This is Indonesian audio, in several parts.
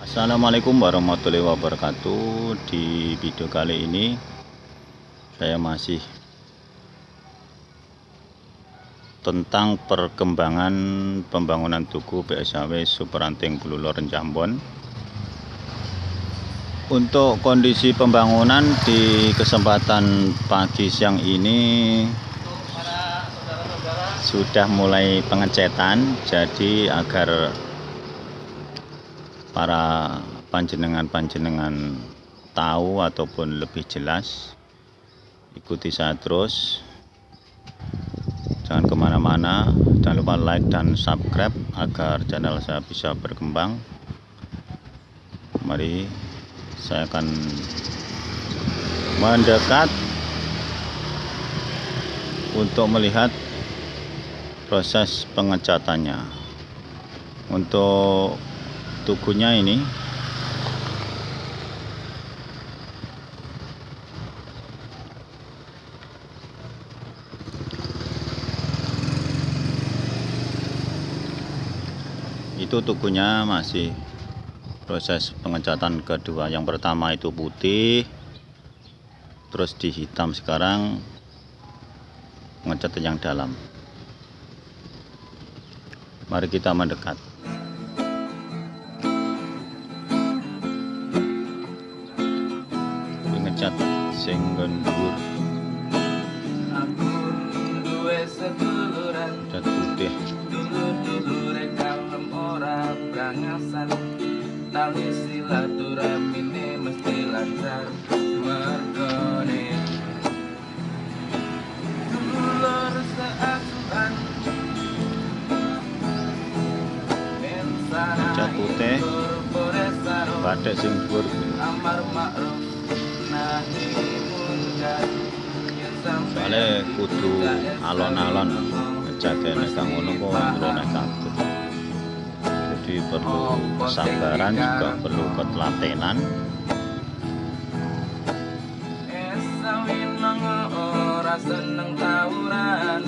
Assalamualaikum warahmatullahi wabarakatuh. Di video kali ini saya masih tentang perkembangan pembangunan tugu PSAW Superanting Bululor Jambon untuk kondisi pembangunan di kesempatan pagi siang ini sudah mulai pengecetan jadi agar para panjenengan-panjenengan tahu ataupun lebih jelas ikuti saya terus. Jangan ke mana-mana jangan lupa like dan subscribe agar channel saya bisa berkembang. Mari saya akan mendekat untuk melihat proses pengecatannya untuk tukunya ini. Itu tukunya masih proses pengecatan kedua. Yang pertama itu putih terus di hitam sekarang pengecatan yang dalam. Mari kita mendekat sing dhuwur. Cat putih. Dulur-dulure kalem ora brangasan tali silaturahmine mesti lancar. Mergone. Dulur seasuhan cat putih. batik sing dhuwur. Amar ma'ruf nahi soalnya kudu alon-alon ngejake nek kang ngono kok ndrone kabeh. Jadi perlu kesabaran juga perlu ketelatenan. Seneng tawuran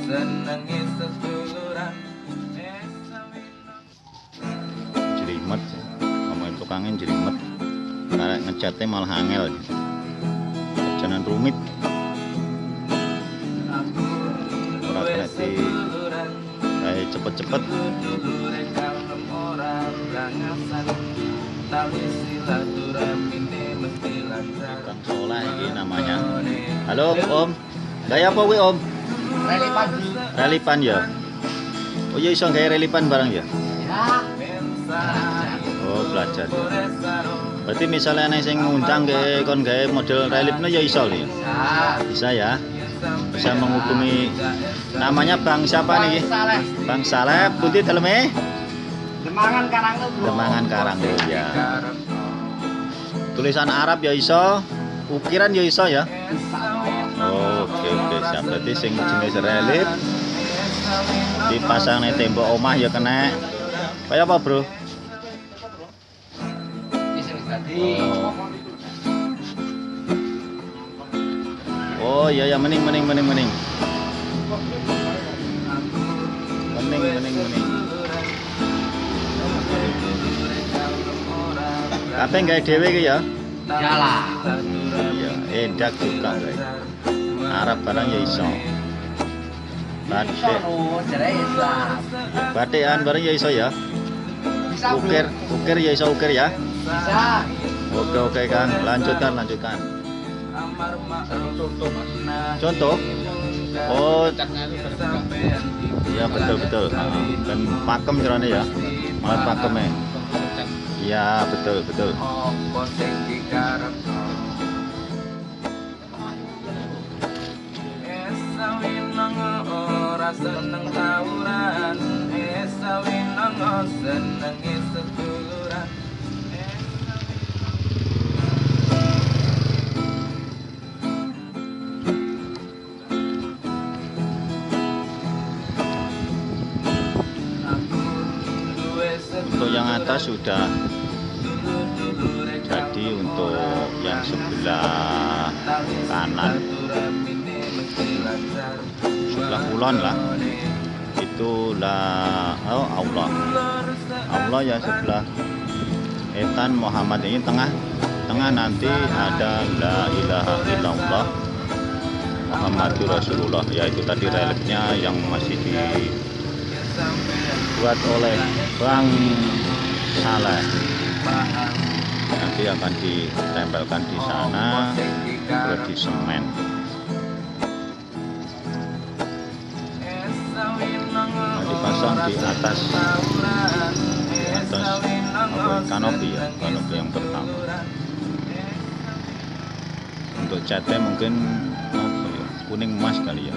seneng jelimet ngomongin tukangnya jelimet karena ngecatnya malah angel jangan rumit. Aku Ora kena kayak cepet-cepet. Kang Soleh ini namanya. Halo om. Gaya apa wi om? Relipan relipan ya? Oh iya iso gaya relipan barang ya? Ya. Oh belajar berarti misalnya nih sing ngundang ke kon gawe model relipnya ya iso ya bisa ya. Bisa menghubungi namanya Bang siapa nih? Bang Saleh. Putih dalamnya Demangan Karang Demangan Karang ya. Tulisan Arab ya iso? Ukiran ya iso ya? Oke oke siap. Berarti sing jenis relip dipasang nih tembok omah ya kena. Kayak apa bro oh iya ya mening mening mening mening. Mening mening mening. Apa nggak dewe ki ya? Jalan iya edak juga guys Arab barang ya iso. Batik. Batikan barang ya iso ya. Ukir ukir ya iso ukir ya. Bisa oke oke kang. Lanjutkan lanjutkan. Contoh? Oh. Ya betul betul. Dan pakem caranya ya. Malah pakemnya. Ya betul betul. Ora seneng tawuran. Seneng sudah jadi untuk yang sebelah kanan. Sebelah kulon lah. Itulah oh Allah. Allah ya sebelah etan Muhammad ini tengah. Tengah nanti ada la ilaha illallah Muhammadur Rasulullah. Yaitu tadi reliefnya yang masih dibuat oleh Bang Saleh nanti akan ditempelkan di sana di semen. Nah, dipasang di atas atas apa, kanopi ya kanopi yang pertama. Untuk catnya mungkin apa ya kuning emas kali ya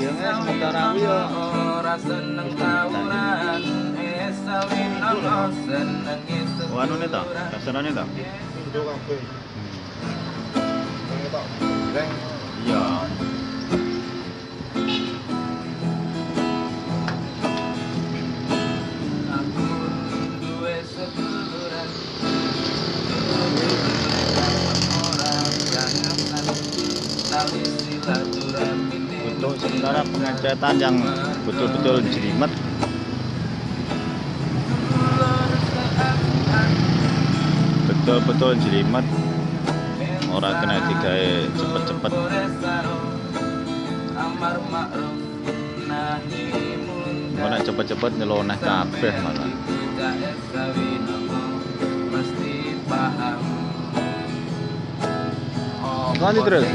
Iya, sementara ya. ora seneng tawuran esawi nomo seneng itu Oh, anu ta? Kabeh. Iya. Pengecetan yang betul-betul jelimet betul-betul jelimet orang kena digawe cepet-cepet Mana cepet-cepet nyeloneh kabeh malah. Lanjut terus.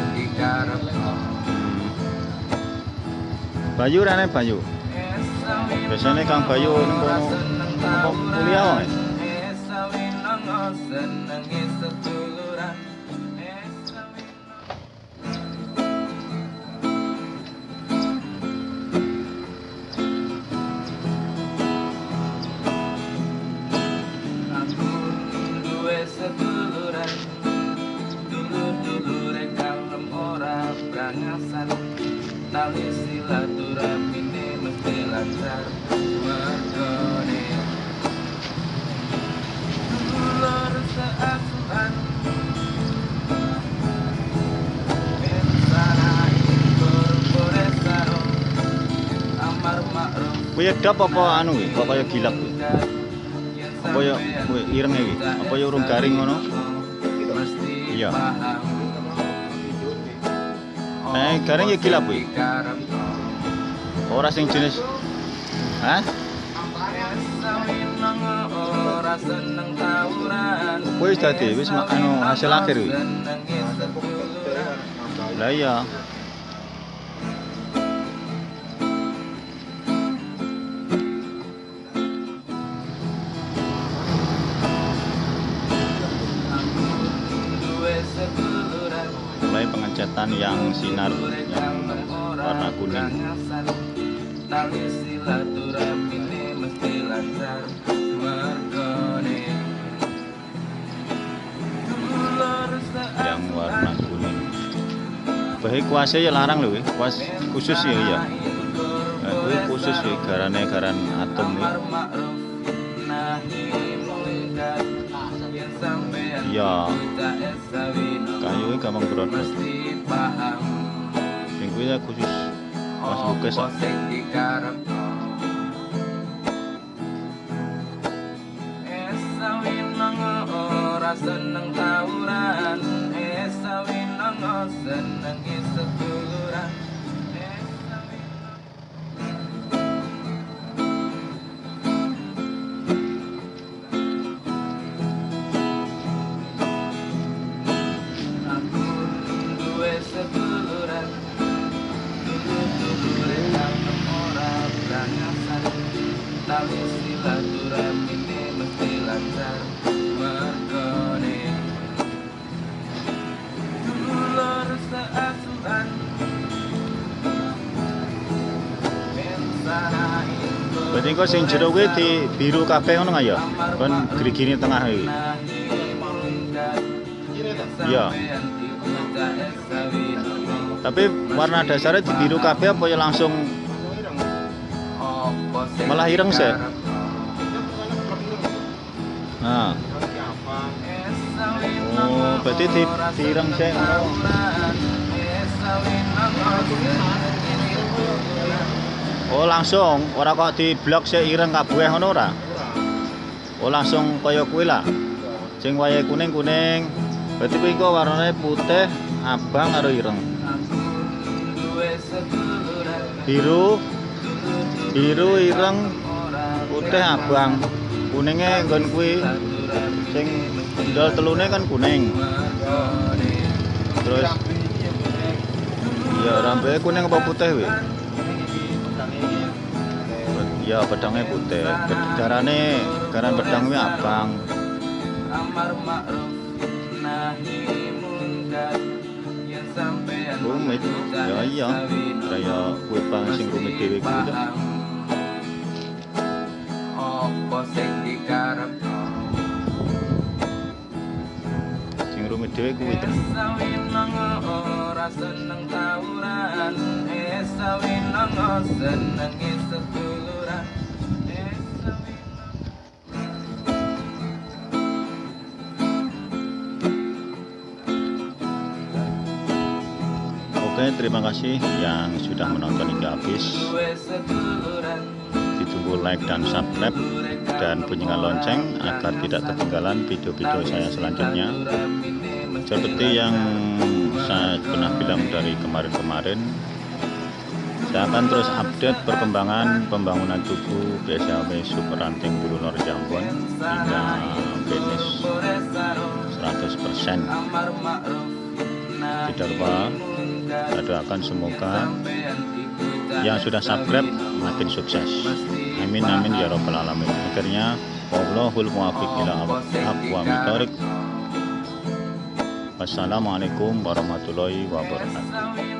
Bayu rene Bayu. Biasanya Kang Bayu apa kuliah wae. Silaturahmine mesti lancar Mergone Dulur seasuhan Kuwi dap apa anu kuwi? Kok kaya gilak kuwi? Apa ya kuwi ireng iki? Apa ya urung garing ngono? Iya. Eh, garing ya gilap kuwi. Ora sing jenis Hah? Wis dadi wis ma- anu hasil akhir kuwi. Lah iya. Yang sinar yang warna kuning. Yang warna kuning. Bahe kuasnya ya larang kuwi. kuas khusus ya iya. Nah, kuwi khusus ya garane garan atom sampean Iya. Kayu gampang berodot. barra. Tem cuidado com os nossos oh, buquês. Você indicar ora, senang tauran. Essa vina ora. Kok sing jero kuwi di biru kabeh ngono ya? Kon gerigini tengah iki. Iya. Tapi warna dasarnya di biru kabeh apa ya langsung Malah ireng sih. Nah, Oh, berarti di direng sih. Oh langsung, ora kok di blok sik ireng kabeh ngono ora? Oh langsung kaya kuwi lah. Sing wayahe kuning-kuning. Berarti kuwi kok warnane putih, abang karo ireng. Biru, biru ireng, putih abang. Kuningnya nggon kuwi sing ndol telune kan kuning. Terus ya rambutnya kuning apa putih wi? Ya pedangnya putih. Darane garan pedang wi abang. Rumit. Ya iya. Kaya kuwi bang sing rumit dhewe kuwi apa sing dikarepno Sing rumit dhewe kuwi to. Esawinang ora seneng tawuran Esawinang seneng terima kasih yang sudah menonton hingga habis. Ditunggu like dan subscribe dan bunyikan lonceng agar tidak ketinggalan video-video saya selanjutnya. Seperti yang saya pernah bilang dari kemarin-kemarin, saya akan terus update perkembangan pembangunan tugu BSAW Super Ranting Bulu Nor Jambon hingga finish 100%. Amar ma'ruf nahi Tidak lupa saya doakan semoga yang sudah subscribe makin sukses. Amin amin ya robbal alamin. Akhirnya wallahul muwaffiq ila. Wassalamualaikum warahmatullahi wabarakatuh.